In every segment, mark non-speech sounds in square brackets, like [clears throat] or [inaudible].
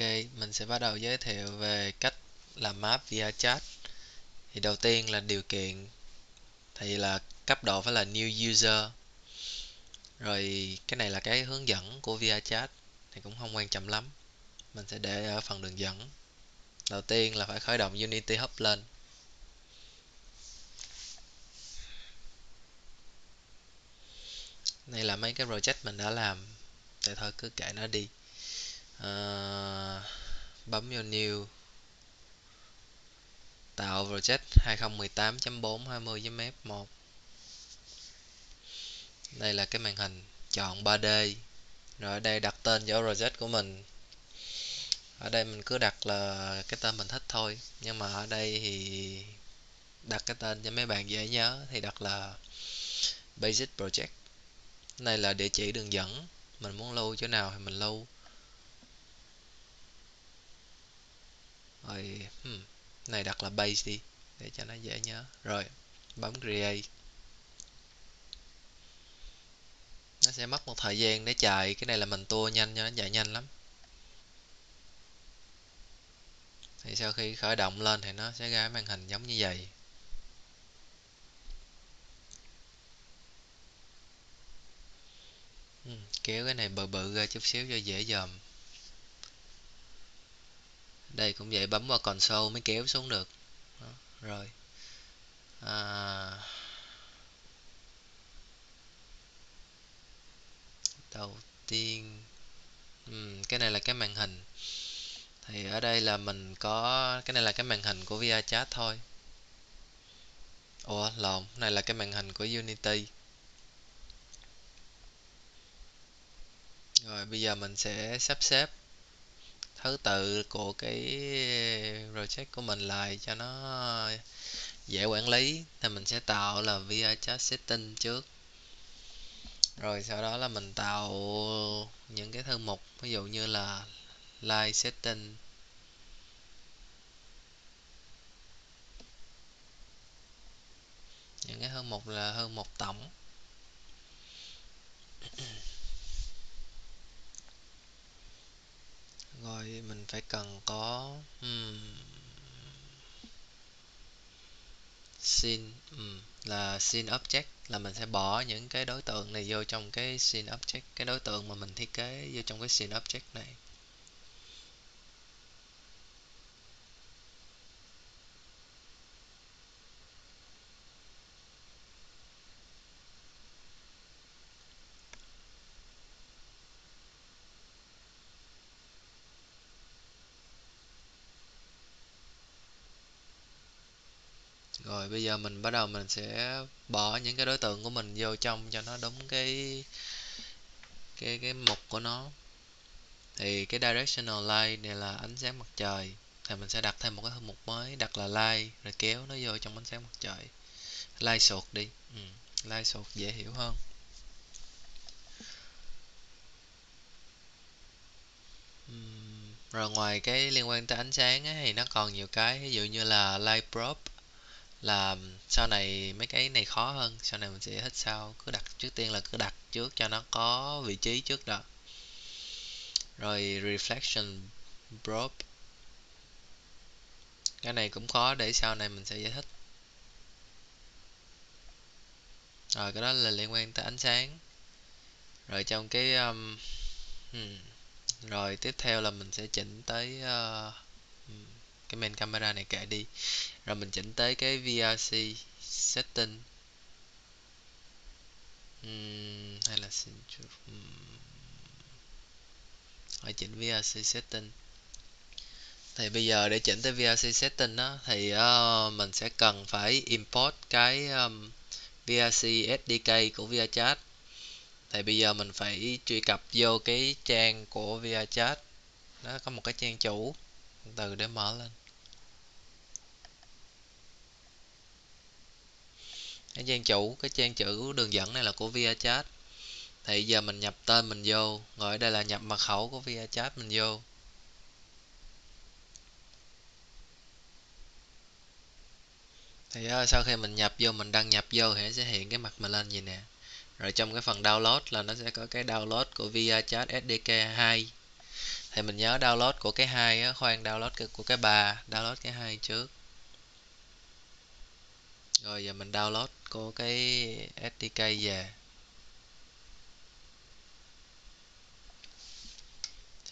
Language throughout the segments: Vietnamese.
Ok, mình sẽ bắt đầu giới thiệu về cách làm map via chat. Thì đầu tiên là điều kiện thì là cấp độ phải là new user. Rồi cái này là cái hướng dẫn của via chat thì cũng không quan trọng lắm. Mình sẽ để ở phần đường dẫn. Đầu tiên là phải khởi động Unity Hub lên. Đây là mấy cái project mình đã làm. Thì thôi cứ kệ nó đi. À, bấm vào new. Tạo project 2018.4.20.f1 đây là cái màn hình chọn 3D rồi ở đây đặt tên cho project của mình. Ở đây mình cứ đặt là cái tên mình thích thôi. Nhưng mà ở đây thì đặt cái tên cho mấy bạn dễ nhớ thì đặt là basic project. Này là địa chỉ đường dẫn. Mình muốn lưu chỗ nào thì mình lưu. Rồi hmm, này đặt là base đi để cho nó dễ nhớ. Rồi bấm create. Nó sẽ mất một thời gian để chạy. Cái này là mình tua nhanh cho nó chạy nhanh lắm. Thì sau khi khởi động lên thì nó sẽ ra màn hình giống như vậy. Ừ, kéo cái này bự bự ra chút xíu cho dễ dòm đây cũng vậy bấm vào console mới kéo xuống được. Đó, rồi. À, đầu tiên uhm, cái này là cái màn hình. Thì ở đây là mình có cái này là cái màn hình của VRChat thôi. Ủa lộn này là cái màn hình của Unity. Rồi bây giờ mình sẽ sắp xếp thứ tự của cái project của mình lại cho nó dễ quản lý, thì mình sẽ tạo là VRChat setting trước. Rồi sau đó là mình tạo những cái thư mục, ví dụ như là live setting. Những cái thư mục là hơn một tổng. Rồi mình phải cần có um, scene um, là scene object là mình sẽ bỏ những cái đối tượng này vô trong cái scene object. Cái đối tượng mà mình thiết kế vô trong cái scene object này. Rồi bây giờ mình bắt đầu mình sẽ bỏ những cái đối tượng của mình vô trong cho nó đúng cái cái cái mục của nó. Thì cái directional light này là ánh sáng mặt trời. Thì mình sẽ đặt thêm một cái thư mục mới đặt là light rồi kéo nó vô trong ánh sáng mặt trời. Light sột đi. Ừ, light sột dễ hiểu hơn. Rồi ngoài cái liên quan tới ánh sáng ấy, thì nó còn nhiều cái ví dụ như là light prop là sau này mấy cái này khó hơn sau này mình sẽ thích sau cứ đặt trước tiên là cứ đặt trước cho nó có vị trí trước đó. Rồi reflection probe. Cái này cũng khó để sau này mình sẽ giải thích. Rồi cái đó là liên quan tới ánh sáng. Rồi trong cái um, hmm, rồi tiếp theo là mình sẽ chỉnh tới uh, cái main camera này kệ đi. Rồi mình chỉnh tới cái VRC setting. Uhm, hay là uhm. ở chỉnh VRC setting. Thì bây giờ để chỉnh tới VRC setting đó thì uh, mình sẽ cần phải import cái um, VRC SDK của VRChat thì bây giờ mình phải truy cập vô cái trang của VRChat nó có một cái trang chủ. Từ để mở lên. Cái trang chủ cái trang chữ đường dẫn này là của VRChat thì giờ mình nhập tên mình vô. Rồi ở đây là nhập mật khẩu của VRChat mình vô. Thì uh, sau khi mình nhập vô mình đăng nhập vô thì sẽ hiện cái mặt mình lên gì nè. Rồi trong cái phần download là nó sẽ có cái download của VRChat SDK 2 thì mình nhớ download của cái hai khoan download của cái ba download cái hai trước rồi giờ mình download của cái SDK về.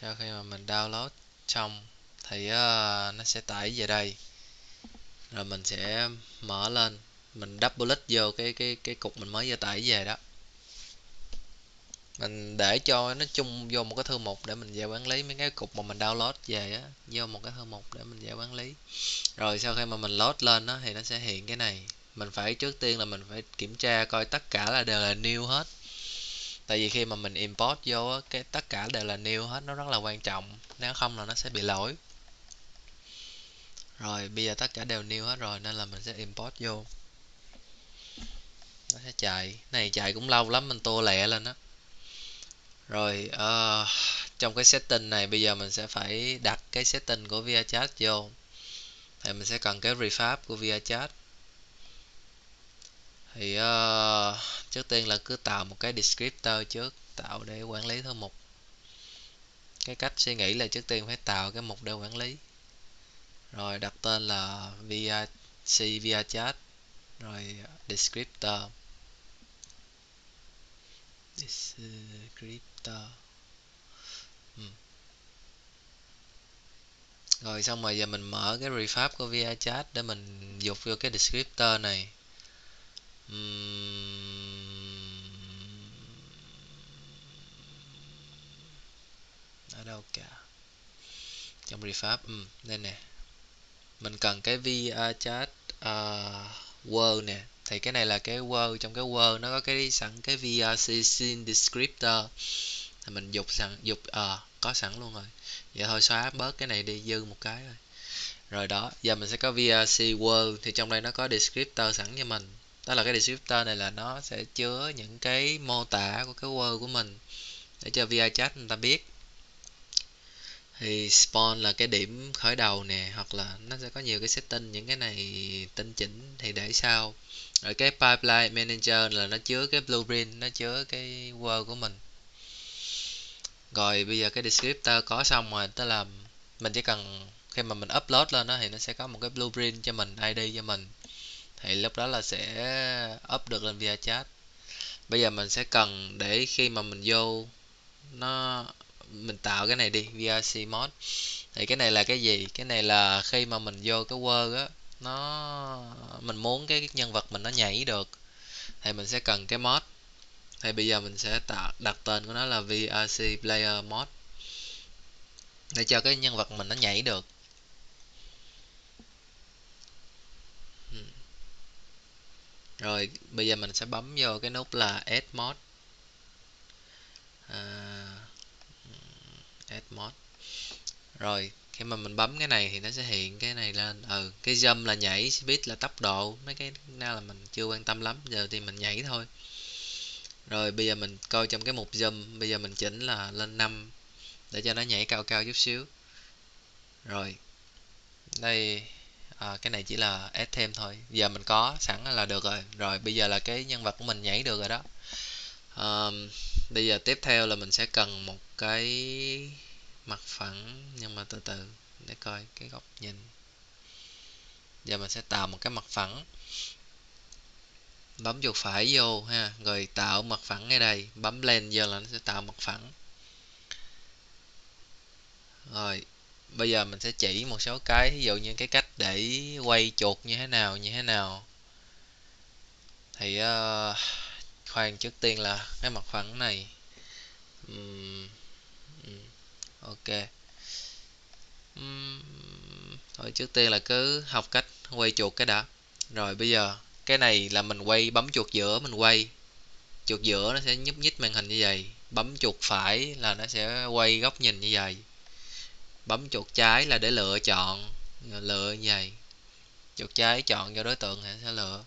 Sau khi mà mình download xong thì uh, nó sẽ tải về đây. Rồi mình sẽ mở lên mình double click vô cái cái cái cục mình mới vừa tải về đó. Mình để cho nó chung vô một cái thư mục để mình về quản lý. Mấy cái cục mà mình download về á vô một cái thư mục để mình về quản lý. Rồi sau khi mà mình load lên đó thì nó sẽ hiện cái này mình phải trước tiên là mình phải kiểm tra coi tất cả là đều là new hết. Tại vì khi mà mình import vô cái tất cả đều là new hết nó rất là quan trọng. Nếu không là nó sẽ bị lỗi. Rồi bây giờ tất cả đều new hết rồi nên là mình sẽ import vô. Nó sẽ chạy. Này chạy cũng lâu lắm mình tua lẹ lên á. Rồi uh, trong cái setting này bây giờ mình sẽ phải đặt cái setting của ViaChat vô. Thì mình sẽ cần cái refab của ViaChat thì uh, trước tiên là cứ tạo một cái descriptor trước tạo để quản lý thư mục. Cái cách suy nghĩ là trước tiên phải tạo cái mục để quản lý. Rồi đặt tên là via c via chat rồi descriptor. Descriptor. Ừ. rồi xong rồi giờ mình mở cái refab của via chat để mình dục vô cái descriptor này ở đâu cả trong refab ừ, đây nè. Mình cần cái via chat ờ, uh, word nè. Thì cái này là cái word trong cái word nó có cái sẵn cái VRC scene descriptor. Thì mình dục sẵn dục ờ à, có sẵn luôn rồi. Vậy thôi xóa bớt cái này đi dư một cái rồi. Rồi đó giờ mình sẽ có VRC word thì trong đây nó có descriptor sẵn cho mình đó là cái descriptor này là nó sẽ chứa những cái mô tả của cái word của mình để cho vi chat người ta biết. Thì spawn là cái điểm khởi đầu nè, hoặc là nó sẽ có nhiều cái setting, những cái này tinh chỉnh thì để sau. Rồi cái pipeline manager là nó chứa cái blueprint, nó chứa cái word của mình. Rồi bây giờ cái descriptor có xong rồi, tức là mình chỉ cần khi mà mình upload lên đó thì nó sẽ có một cái blueprint cho mình id cho mình thì lúc đó là sẽ up được lên via chat. Bây giờ mình sẽ cần để khi mà mình vô, nó, mình tạo cái này đi VRC mod. Thì cái này là cái gì? Cái này là khi mà mình vô cái Word á, nó, mình muốn cái nhân vật mình nó nhảy được, thì mình sẽ cần cái mod. Thì bây giờ mình sẽ tạo, đặt tên của nó là VRC player mod, để cho cái nhân vật mình nó nhảy được. Rồi bây giờ mình sẽ bấm vô cái nút là add mod. À, ừ, add mod. Rồi khi mà mình bấm cái này thì nó sẽ hiện cái này lên. Ừ cái jump là nhảy speed là tốc độ. Mấy cái nào là mình chưa quan tâm lắm giờ thì mình nhảy thôi. Rồi bây giờ mình coi trong cái mục zoom bây giờ mình chỉnh là lên 5 để cho nó nhảy cao cao chút xíu. Rồi đây à, cái này chỉ là add thêm thôi. Giờ mình có sẵn là được rồi. Rồi bây giờ là cái nhân vật của mình nhảy được rồi đó. À, bây giờ tiếp theo là mình sẽ cần một cái mặt phẳng nhưng mà từ từ để coi cái góc nhìn. Giờ mình sẽ tạo một cái mặt phẳng. Bấm chuột phải vô ha. Rồi tạo mặt phẳng ngay đây. Bấm lên giờ là nó sẽ tạo mặt phẳng. Rồi bây giờ mình sẽ chỉ một số cái ví dụ như cái cách để quay chuột như thế nào như thế nào. Thì uh, khoan trước tiên là cái mặt phẳng này. Um, ok. Um, thôi trước tiên là cứ học cách quay chuột cái đã. Rồi bây giờ cái này là mình quay bấm chuột giữa mình quay. Chuột giữa nó sẽ nhúc nhích màn hình như vậy. Bấm chuột phải là nó sẽ quay góc nhìn như vậy. Bấm chuột trái là để lựa chọn lựa như vậy? Chuột trái chọn cho đối tượng thì sẽ lựa.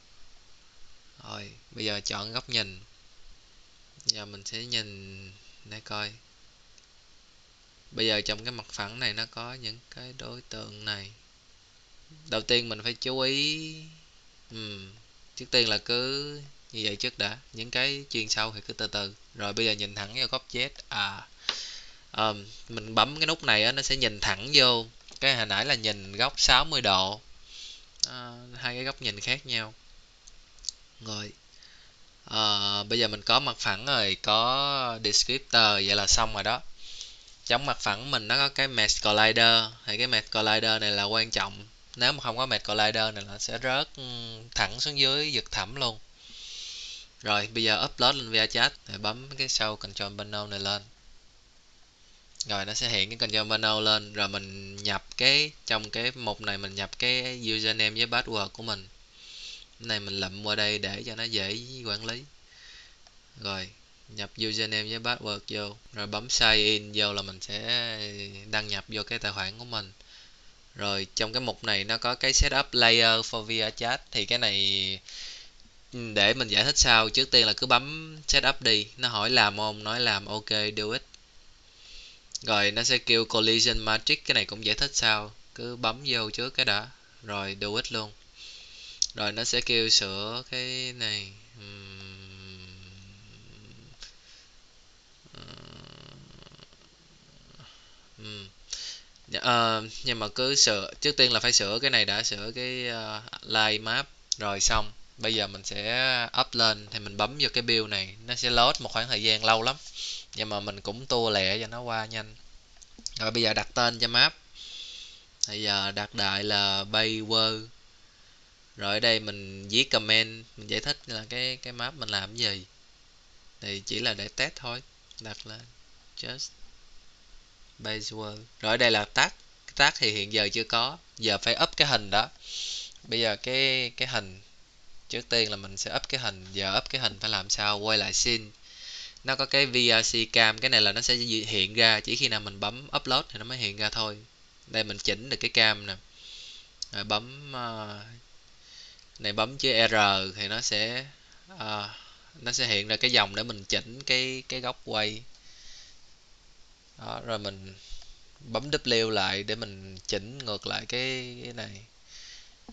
Rồi bây giờ chọn góc nhìn. Giờ mình sẽ nhìn để coi. Bây giờ trong cái mặt phẳng này nó có những cái đối tượng này. Đầu tiên mình phải chú ý ừ. trước tiên là cứ như vậy trước đã. Những cái chuyên sâu thì cứ từ từ. Rồi bây giờ nhìn thẳng vào góc z. À à, mình bấm cái nút này á nó sẽ nhìn thẳng vô cái hồi nãy là nhìn góc 60 độ. À, hai cái góc nhìn khác nhau. Rồi. À, bây giờ mình có mặt phẳng rồi có descriptor vậy là xong rồi đó. Trong mặt phẳng mình nó có cái mesh collider thì cái mesh collider này là quan trọng. Nếu mà không có mesh collider này nó sẽ rớt ừ, thẳng xuống dưới giật thẳm luôn. Rồi bây giờ upload lên ViaChat thì bấm cái sau control panel này lên rồi nó sẽ hiện cái control panel lên, rồi mình nhập cái, trong cái mục này mình nhập cái username với password của mình. Cái này mình lậm qua đây để cho nó dễ quản lý. Rồi, nhập username với password vô, rồi bấm sign in vô là mình sẽ đăng nhập vô cái tài khoản của mình. Rồi trong cái mục này nó có cái setup layer for via chat, thì cái này ừ, để mình giải thích sau. Trước tiên là cứ bấm setup đi, nó hỏi làm không nói làm ok, do it rồi nó sẽ kêu collision matrix cái này cũng giải thích sau cứ bấm vô trước cái đã. Rồi do it luôn. Rồi nó sẽ kêu sửa cái này. Uh, nhưng mà cứ sửa trước tiên là phải sửa cái này đã sửa cái uh, line map. Rồi xong bây giờ mình sẽ up lên thì mình bấm vô cái build này. Nó sẽ load một khoảng thời gian lâu lắm nhưng mà mình cũng tua lẹ cho nó qua nhanh. Rồi bây giờ đặt tên cho map. Bây giờ đặt đại là Bayword rồi ở đây mình viết comment, mình giải thích là cái cái map mình làm gì. Thì chỉ là để test thôi. Đặt là just base world rồi ở đây là tag tag thì hiện giờ chưa có. Giờ phải up cái hình đó. Bây giờ cái cái hình, trước tiên là mình sẽ up cái hình. Giờ up cái hình phải làm sao? Quay lại scene nó có cái VRC cam cái này là nó sẽ hiện ra chỉ khi nào mình bấm upload thì nó mới hiện ra thôi. Đây mình chỉnh được cái cam nè. Rồi bấm uh, này bấm chữ R thì nó sẽ uh, nó sẽ hiện ra cái dòng để mình chỉnh cái cái góc quay. Đó, rồi mình bấm W lại để mình chỉnh ngược lại cái cái này.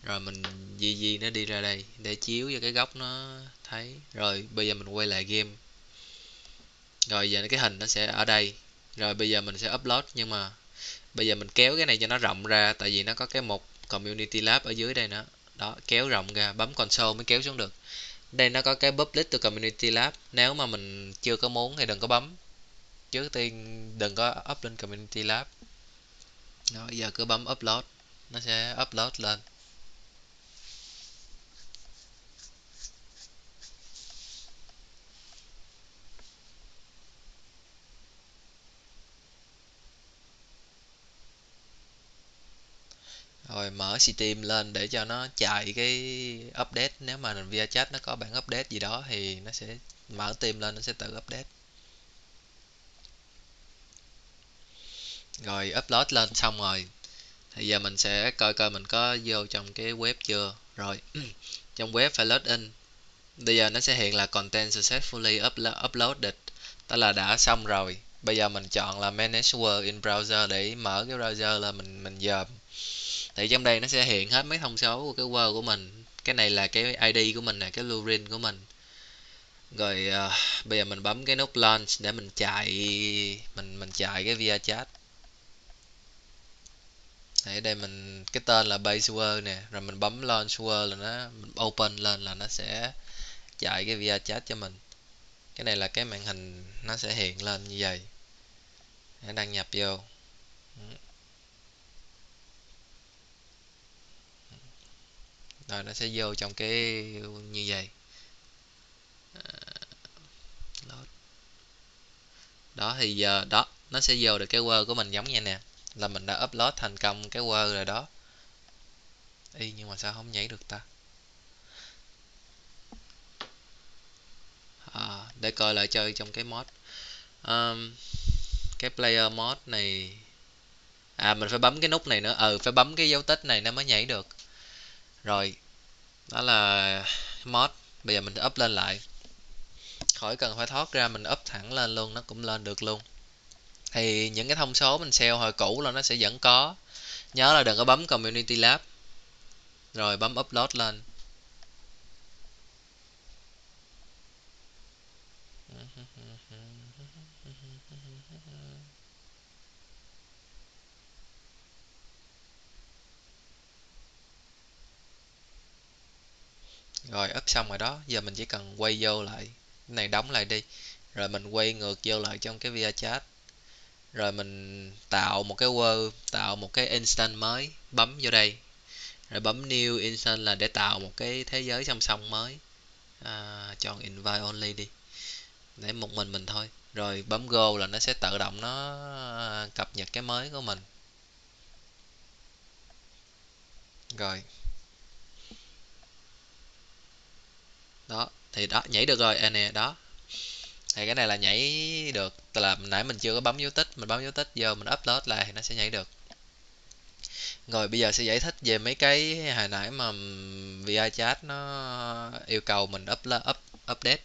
Rồi mình gì gì nó đi ra đây để chiếu cho cái góc nó thấy. Rồi bây giờ mình quay lại game rồi giờ cái hình nó sẽ ở đây. Rồi bây giờ mình sẽ upload, nhưng mà bây giờ mình kéo cái này cho nó rộng ra, tại vì nó có cái một community lab ở dưới đây nữa. Đó, kéo rộng ra, bấm console mới kéo xuống được. Đây nó có cái public to community lab. Nếu mà mình chưa có muốn thì đừng có bấm. Trước tiên đừng có up lên community lab. Rồi giờ cứ bấm upload. Nó sẽ upload lên. Mở Steam lên để cho nó chạy cái update. Nếu mà ViaChat nó có bản update gì đó thì nó sẽ mở Steam lên, nó sẽ tự update. Rồi upload lên xong rồi, thì giờ mình sẽ coi coi mình có vô trong cái web chưa. Rồi, [clears throat] trong web phải load in bây giờ nó sẽ hiện là content successfully uploaded. Tức là đã xong rồi. Bây giờ mình chọn là manage work in browser để mở cái browser là mình mình dòm thì trong đây nó sẽ hiện hết mấy thông số của cái word của mình. Cái này là cái id của mình nè cái login của mình. Rồi uh, bây giờ mình bấm cái nút launch để mình chạy mình mình chạy cái via chat. Ở đây mình cái tên là base word nè rồi mình bấm launch word là nó mình open lên là nó sẽ chạy cái via chat cho mình. Cái này là cái màn hình nó sẽ hiện lên như vậy. Để đăng nhập vô. Rồi nó sẽ vô trong cái như vậy. À, đó thì giờ đó nó sẽ vô được cái word của mình giống như nè. Là mình đã upload thành công cái Word rồi đó. Y nhưng mà sao không nhảy được ta? À, để coi lại chơi trong cái mod. Um, cái player mod này. À mình phải bấm cái nút này nữa. Ừ phải bấm cái dấu tích này nó mới nhảy được rồi, đó là mod. Bây giờ mình up lên lại. Khỏi cần phải thoát ra, mình up thẳng lên luôn, nó cũng lên được luôn. Thì những cái thông số mình sale hồi cũ là nó sẽ vẫn có. Nhớ là đừng có bấm community lab. Rồi bấm upload lên. Rồi up xong rồi đó. Giờ mình chỉ cần quay vô lại. Cái này đóng lại đi. Rồi mình quay ngược vô lại trong cái via chat. Rồi mình tạo một cái word tạo một cái instant mới. Bấm vô đây. Rồi bấm new instant là để tạo một cái thế giới song song mới. À, chọn invite only đi. Để một mình mình thôi. Rồi bấm go là nó sẽ tự động nó à, cập nhật cái mới của mình. Rồi đó thì đó, nhảy được rồi. À nè, đó. Thì cái này là nhảy được. Tức là nãy mình chưa có bấm dấu tích, mình bấm dấu tích giờ mình upload lại thì nó sẽ nhảy được. Rồi, bây giờ sẽ giải thích về mấy cái hồi nãy mà VI chat nó yêu cầu mình upload up, update.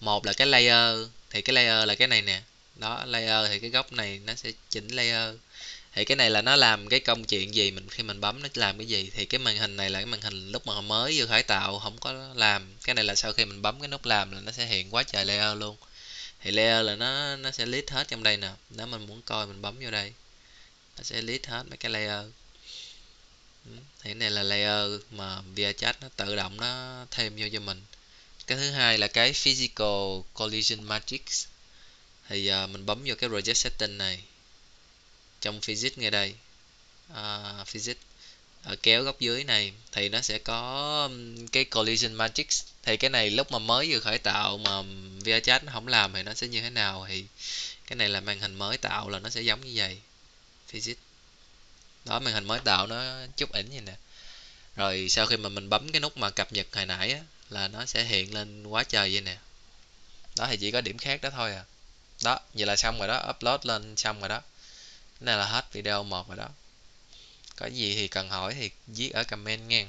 Một là cái layer. Thì cái layer là cái này nè. Đó, layer thì cái góc này nó sẽ chỉnh layer thì cái này là nó làm cái công chuyện gì mình khi mình bấm nó làm cái gì? Thì cái màn hình này là cái màn hình lúc mà mới vừa khởi tạo không có làm. Cái này là sau khi mình bấm cái nút làm là nó sẽ hiện quá trời layer luôn. Thì layer là nó nó sẽ list hết trong đây nè. Nếu mình muốn coi mình bấm vô đây nó sẽ list hết mấy cái layer. Ừ, thì cái này là layer mà ViaChat nó tự động nó thêm vô cho mình. Cái thứ hai là cái physical collision matrix. Thì uh, mình bấm vô cái project setting này trong physics ngay đây. Uh, physics ở kéo góc dưới này thì nó sẽ có cái collision matrix. Thì cái này lúc mà mới vừa khởi tạo mà VRChat nó không làm thì nó sẽ như thế nào? Thì cái này là màn hình mới tạo là nó sẽ giống như vậy physics. Đó màn hình mới tạo nó chút ảnh vậy nè. Rồi sau khi mà mình bấm cái nút mà cập nhật hồi nãy á, là nó sẽ hiện lên quá trời vậy nè. Đó thì chỉ có điểm khác đó thôi à. Đó vậy là xong rồi đó upload lên xong rồi đó này là hết video một rồi đó. Có gì thì cần hỏi thì viết ở comment nha